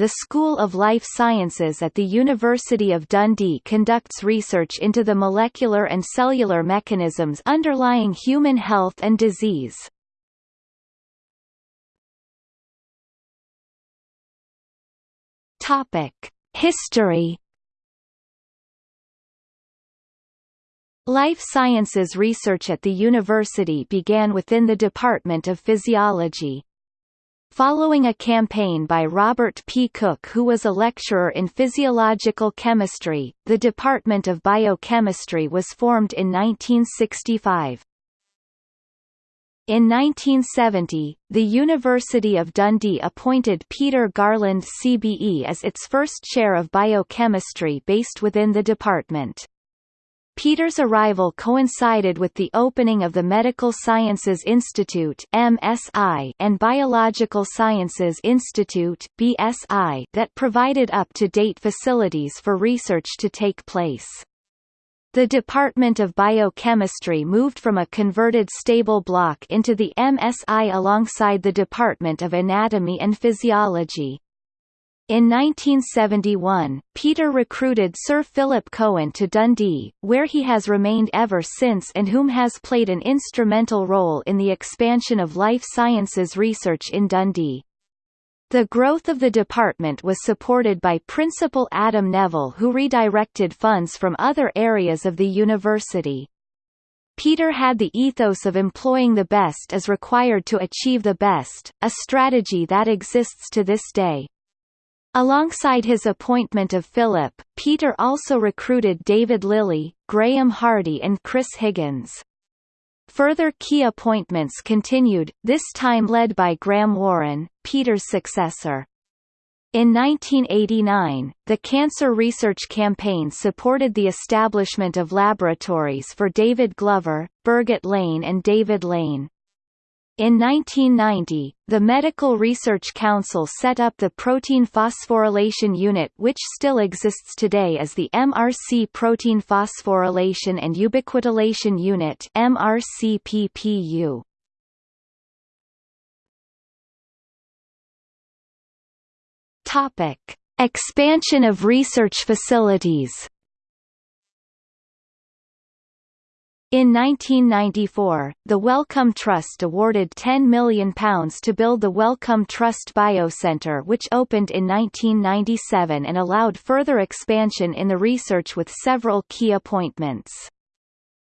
the School of Life Sciences at the University of Dundee conducts research into the molecular and cellular mechanisms underlying human health and disease. History Life sciences research at the university began within the Department of Physiology. Following a campaign by Robert P. Cook who was a lecturer in physiological chemistry, the Department of Biochemistry was formed in 1965. In 1970, the University of Dundee appointed Peter Garland CBE as its first chair of biochemistry based within the department. Peter's arrival coincided with the opening of the Medical Sciences Institute MSI and Biological Sciences Institute BSI that provided up-to-date facilities for research to take place. The Department of Biochemistry moved from a converted stable block into the MSI alongside the Department of Anatomy and Physiology. In 1971, Peter recruited Sir Philip Cohen to Dundee, where he has remained ever since and whom has played an instrumental role in the expansion of life sciences research in Dundee. The growth of the department was supported by Principal Adam Neville who redirected funds from other areas of the university. Peter had the ethos of employing the best as required to achieve the best, a strategy that exists to this day. Alongside his appointment of Philip, Peter also recruited David Lilley, Grahame Hardie and Chris Higgins. Further key appointments continued, this time led by Graham Warren, Peter's successor. In 1989, the Cancer Research Campaign supported the establishment of laboratories for David Glover, Birgit Lane and David Lane. In 1990, the Medical Research Council set up the Protein Phosphorylation Unit which still exists today as the MRC Protein Phosphorylation and Ubiquitination Unit MRCPPU. Topic: Expansion of research facilities In 1994, the Wellcome Trust awarded £10 million to build the Wellcome Trust Biocentre which opened in 1997 and allowed further expansion in the research with several key appointments.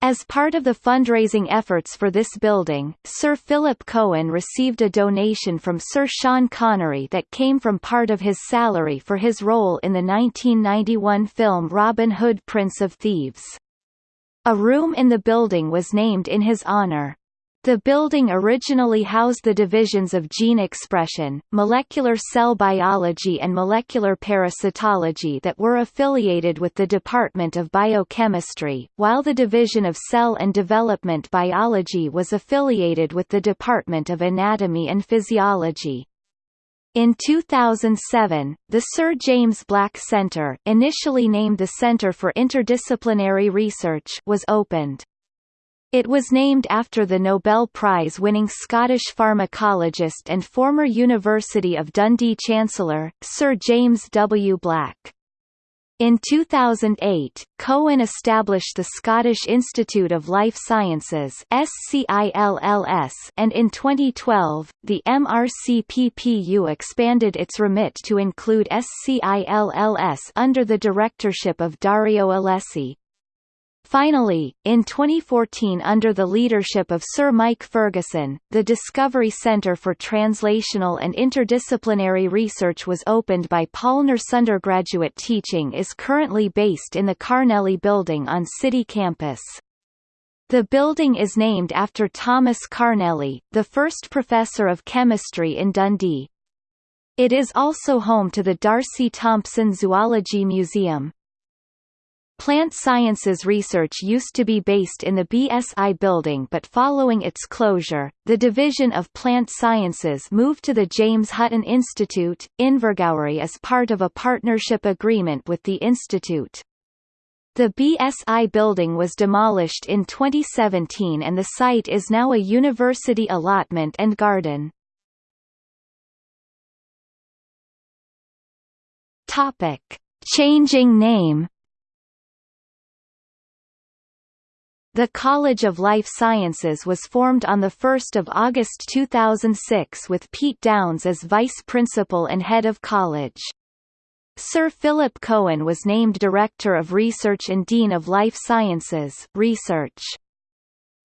As part of the fundraising efforts for this building, Sir Philip Cohen received a donation from Sir Sean Connery that came from part of his salary for his role in the 1991 film Robin Hood Prince of Thieves. A room in the building was named in his honor. The building originally housed the divisions of gene expression, molecular cell biology and molecular parasitology that were affiliated with the Department of Biochemistry, while the division of cell and development biology was affiliated with the Department of Anatomy and Physiology. In 2007, the Sir James Black Centre initially named the Centre for Interdisciplinary Research was opened. It was named after the Nobel Prize-winning Scottish pharmacologist and former University of Dundee Chancellor, Sir James W. Black. In 2008, Cohen established the Scottish Institute of Life Sciences and in 2012, the MRCPPU expanded its remit to include SCILLS under the directorship of Dario Alessi. Finally, in 2014 under the leadership of Sir Mike Ferguson, the Discovery Centre for Translational and Interdisciplinary Research was opened by Paul Nurse. undergraduate teaching is currently based in the Carnelley Building on City Campus. The building is named after Thomas Carnelley, the first professor of chemistry in Dundee. It is also home to the D'Arcy Thompson Zoology Museum. Plant sciences research used to be based in the BSI building but following its closure, the Division of Plant Sciences moved to the James Hutton Institute, Invergowrie as part of a partnership agreement with the institute. The BSI building was demolished in 2017 and the site is now a university allotment and garden. Changing name. The College of Life Sciences was formed on 1 August 2006 with Pete Downes as Vice Principal and Head of College. Sir Philip Cohen was named Director of Research and Dean of Life Sciences Research.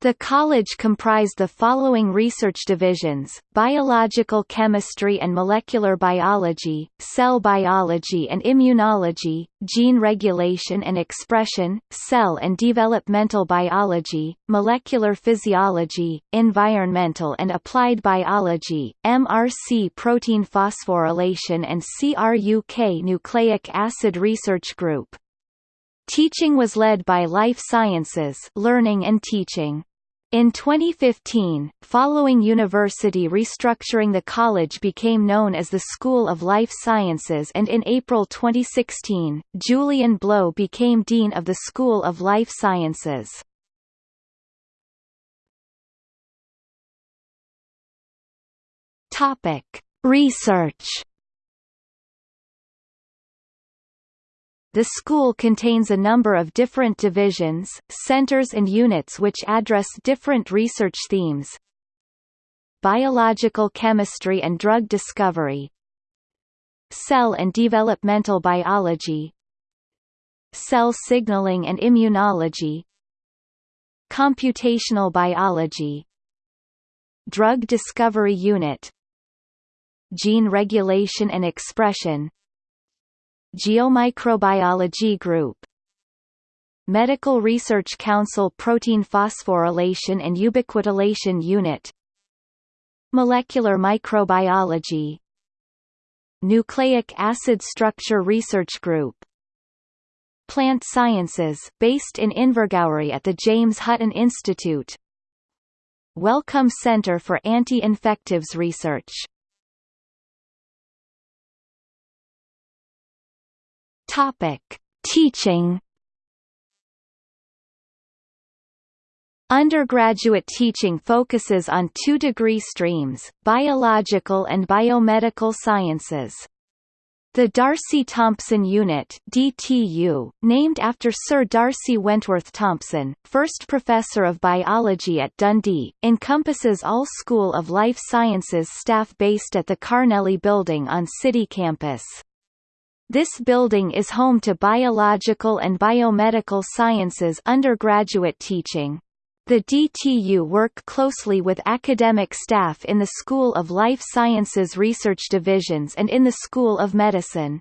The college comprised the following research divisions, biological chemistry and molecular biology, cell biology and immunology, gene regulation and expression, cell and developmental biology, molecular physiology, environmental and applied biology, MRC protein phosphorylation and CRUK nucleic acid research group. Teaching was led by Life Sciences learning and teaching. In 2015, following university restructuring the college became known as the School of Life Sciences and in April 2016, Julian Blow became Dean of the School of Life Sciences. Research The school contains a number of different divisions, centers and units which address different research themes. Biological chemistry and drug discovery. Cell and developmental biology. Cell signaling and immunology. Computational biology. Drug discovery unit. Gene regulation and expression Geomicrobiology Group. Medical Research Council Protein Phosphorylation and Ubiquitination Unit. Molecular Microbiology. Nucleic Acid Structure Research Group. Plant Sciences based in Invergowrie at the James Hutton Institute. Wellcome Center for Anti-Infectives Research Topic: Teaching. Undergraduate teaching focuses on two degree streams, biological and biomedical sciences. The D'Arcy Thompson Unit DTU, named after Sir D'Arcy Wentworth Thompson, first Professor of Biology at Dundee, encompasses all School of Life Sciences staff based at the Carnelley Building on City Campus. This building is home to biological and biomedical sciences undergraduate teaching. The DTU work closely with academic staff in the School of Life Sciences Research Divisions and in the School of Medicine.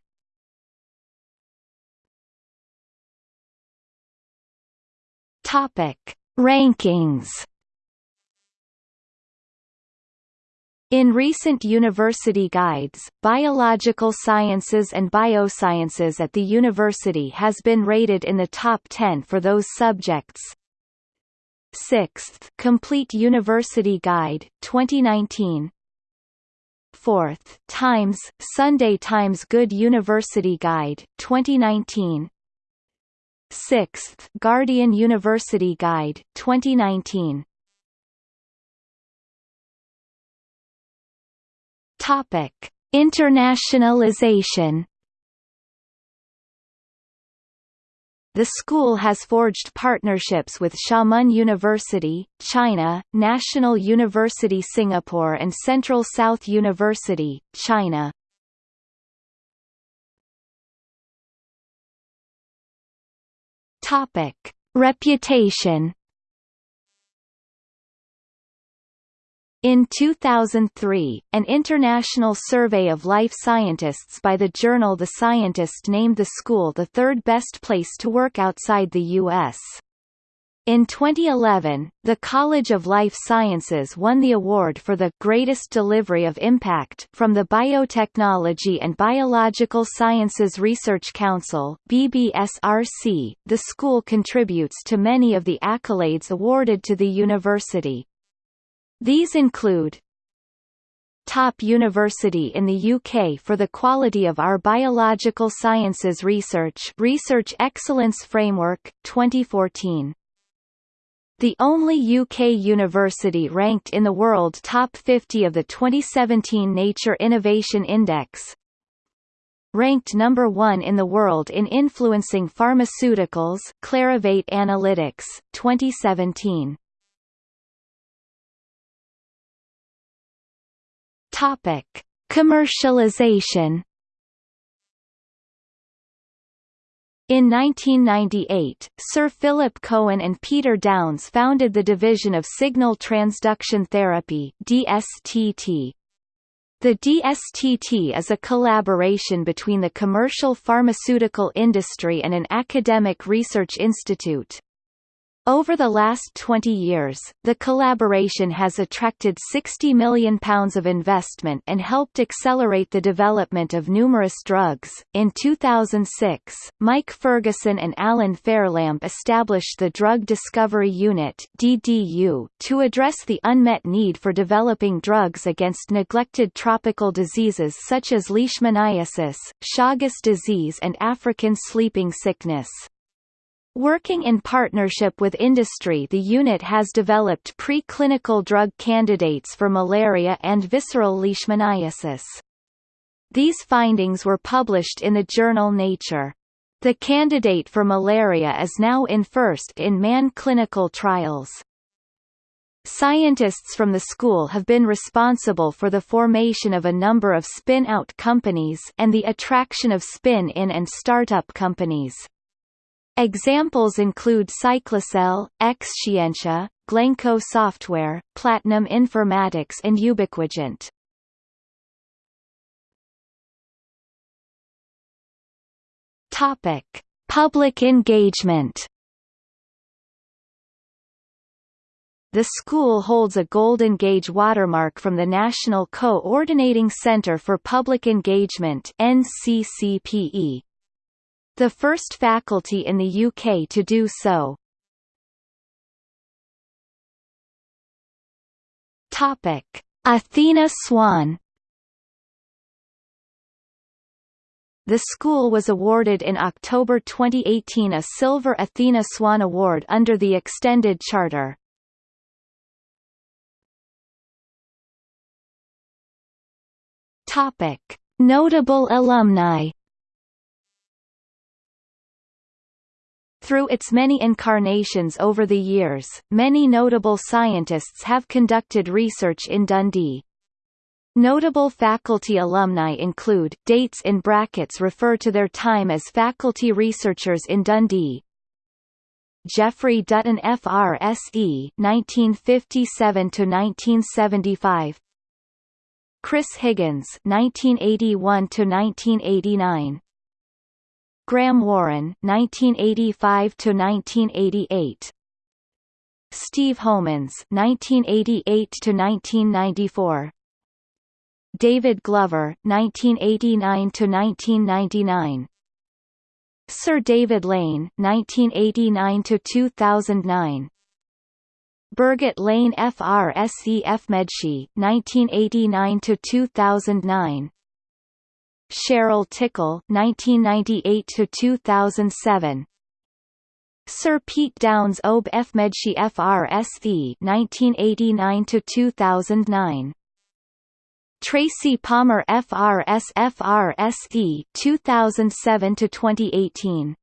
Topic: Rankings In recent university guides, biological sciences and biosciences at the university has been rated in the top 10 for those subjects. 6th Complete University Guide, 2019 4th Times, Sunday Times Good University Guide, 2019 6th Guardian University Guide, 2019 Topic: Internationalization. The school has forged partnerships with Xiamen University, China, National University Singapore and Central South University, China. Topic: Reputation In 2003, an international survey of life scientists by the journal The Scientist named the school the third best place to work outside the U.S. In 2011, the College of Life Sciences won the award for the Greatest Delivery of Impact from the Biotechnology and Biological Sciences Research Council BBSRC. The school contributes to many of the accolades awarded to the university. These include Top University in the UK for the quality of our biological sciences research Research Excellence Framework, 2014 the only UK university ranked in the world top 50 of the 2017 Nature Innovation Index. ranked number one in the world in influencing pharmaceuticals Clarivate Analytics, 2017. Topic. Commercialization In 1998, Sir Philip Cohen and Peter Downes founded the Division of Signal Transduction Therapy DSTT. The DSTT is a collaboration between the commercial pharmaceutical industry and an academic research institute. Over the last 20 years, the collaboration has attracted £60 million of investment and helped accelerate the development of numerous drugs. In 2006, Mike Ferguson and Alan Fairlamb established the Drug Discovery Unit (DDU) to address the unmet need for developing drugs against neglected tropical diseases such as leishmaniasis, Chagas disease and African sleeping sickness. Working in partnership with industry the unit has developed preclinical drug candidates for malaria and visceral leishmaniasis. These findings were published in the journal Nature. The candidate for malaria is now in first-in-man clinical trials. Scientists from the school have been responsible for the formation of a number of spin-out companies and the attraction of spin-in and start-up companies. Examples include Cyclacel, Exscientia, Glencoe Software, Platinum Informatics and Ubiquigent. Topic: Public engagement. The school holds a Gold Engage watermark from the National Co-ordinating Centre for Public Engagement NCCPE the first faculty in the UK to do so. Topic: Athena Swan The school was awarded in October 2018 a Silver Athena Swan Award under the Extended Charter. Topic: Notable alumni Through its many incarnations over the years, many notable scientists have conducted research in Dundee. Notable faculty alumni include dates in brackets refer to their time as faculty researchers in Dundee. Geoffrey Dutton FRSE 1957 to 1975 Chris Higgins 1981 to 1989 Graham Warren 1985 to 1988 Steve Homans 1988 to 1994 David Glover 1989 to 1999 Sir David Lane 1989 to 2009 Birgit Lane FRSE Medshi 1989 to 2009 Cheryl Tickle 1998 to 2007 Sir Pete Downes Ob Fmedshi FRSV 1989 to 2009 Tracy Palmer FRS FRSE 2007 to 2018